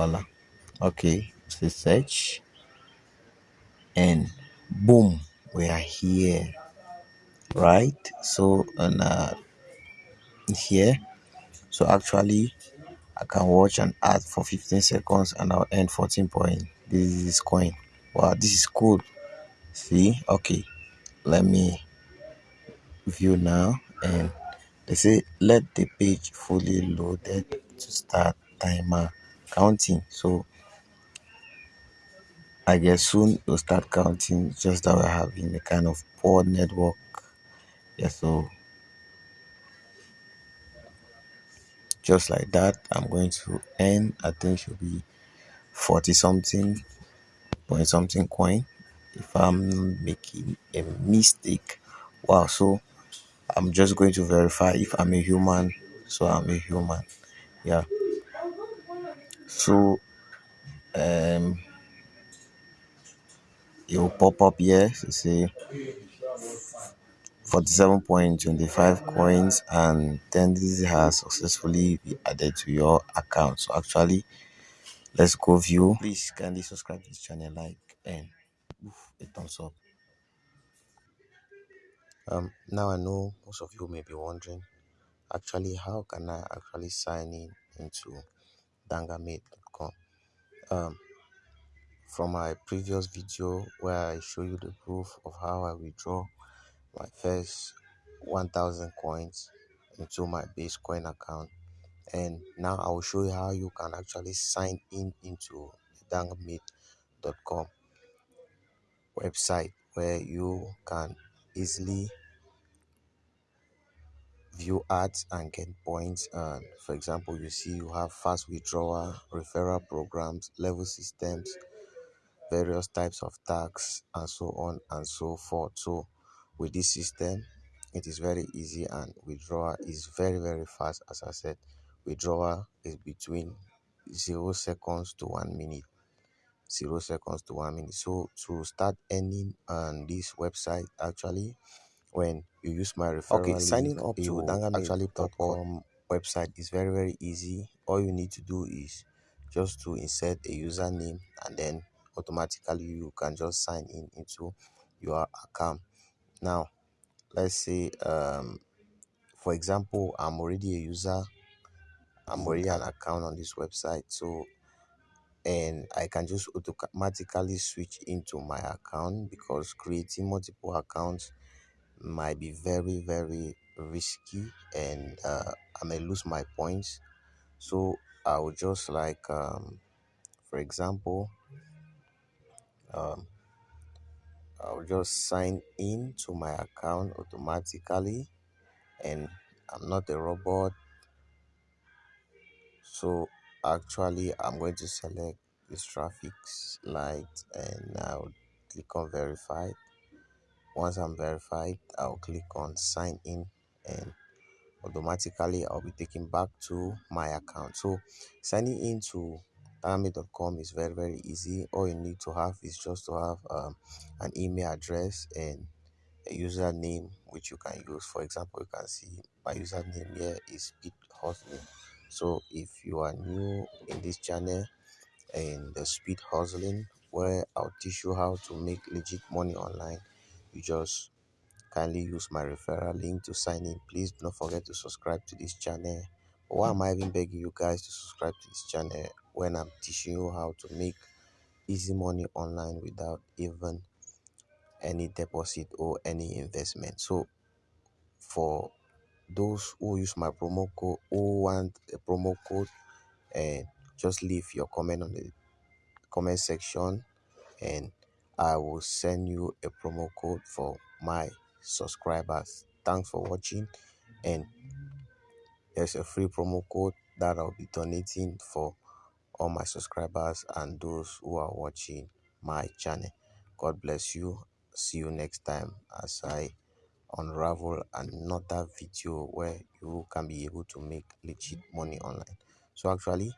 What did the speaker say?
voila okay so search and boom we are here right? So and uh here. So actually i can watch an ad for 15 seconds and i'll earn 14 point. This is coin. Wow this is cool. See? Okay let me view now and they say let the page fully loaded to start timer counting. So i guess soon we'll start counting just that we're having a kind of poor network. Yeah so just like that i'm going to end. i think should be 40 something point something coin if i'm making a mistake. Wow so i'm just going to verify if i'm a human so i'm a human. Yeah so um it will pop up here. To say 47.25 coins and then this has successfully been added to your account. So actually let's go view. Please kindly subscribe to this channel like and oof, a thumbs up. Um now i know most of you may be wondering actually how can i actually sign in into dangamate.com um from my previous video where i show you the proof of how i withdraw my first 1000 coins into my Basecoin account and now I will show you how you can actually sign in into dangamate.com website where you can easily view ads and get points and for example you see you have fast withdrawal referral programs level systems various types of tax and so on and so forth. So with this system it is very easy and withdrawal is very very fast. As i said withdrawal is between zero seconds to one minute. Zero seconds to one minute. So to start earning on this website actually when you use my referral Okay, link, signing up to will actually pop dangamate.com website is very very easy. All you need to do is just to insert a username and then automatically you can just sign in into your account. Now let's say um for example i'm already a user i'm already an account on this website so and i can just automatically switch into my account because creating multiple accounts might be very very risky and uh, i may lose my points. So i would just like um for example um i'll just sign in to my account automatically and i'm not a robot. So actually i'm going to select this traffic light and i'll click on verify once i'm verified i'll click on sign in and automatically I'll be taken back to my account. So signing into Dynamic.com is very very easy. All you need to have is just to have um, an email address and a username which you can use. For example, you can see my username here is Speed Hustling. So if you are new in this channel and the Speed Hustling, where I'll teach you how to make legit money online, you just kindly use my referral link to sign in. Please do not forget to subscribe to this channel. Why am i even begging you guys to subscribe to this channel when i'm teaching you how to make easy money online without even any deposit or any investment? So for those who use my promo code who want a promo code and just leave your comment on the comment section and I will send you a promo code for my subscribers. Thanks for watching and there's a free promo code that I'll be donating for all my subscribers and those who are watching my channel. God bless you. See you next time as I unravel another video where you can be able to make legit money online. So actually